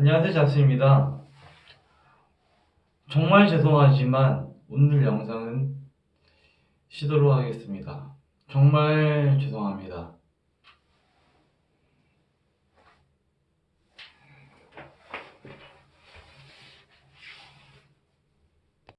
안녕하세요 잡스입니다. 정말 죄송하지만 오늘 영상은 쉬도록 하겠습니다. 정말 죄송합니다.